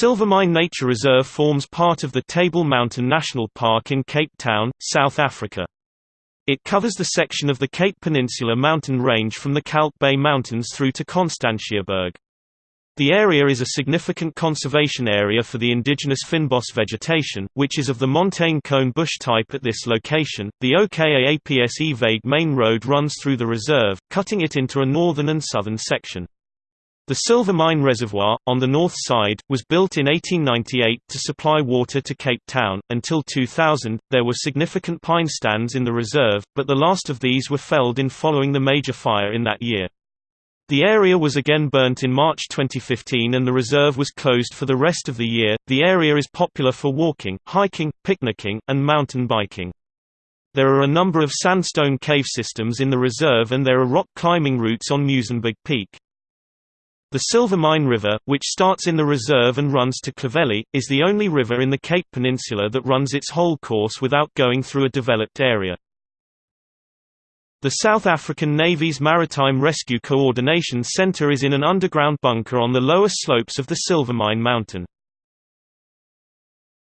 Silvermine Nature Reserve forms part of the Table Mountain National Park in Cape Town, South Africa. It covers the section of the Cape Peninsula mountain range from the Kalk Bay Mountains through to Constantiaberg. The area is a significant conservation area for the indigenous fynbos vegetation, which is of the montane cone bush type at this location. The Ou Kaapse Weg Main Road runs through the reserve, cutting it into a northern and southern section. The Silvermine Reservoir, on the north side, was built in 1898 to supply water to Cape Town. Until 2000, there were significant pine stands in the reserve, but the last of these were felled in following the major fire in that year. The area was again burnt in March 2015 and the reserve was closed for the rest of the year. The area is popular for walking, hiking, picnicking, and mountain biking. There are a number of sandstone cave systems in the reserve and there are rock climbing routes on Muizenberg Peak. The Silvermine River, which starts in the reserve and runs to Clovelly, is the only river in the Cape Peninsula that runs its whole course without going through a developed area. The South African Navy's Maritime Rescue Coordination Center is in an underground bunker on the lower slopes of the Silvermine Mountain.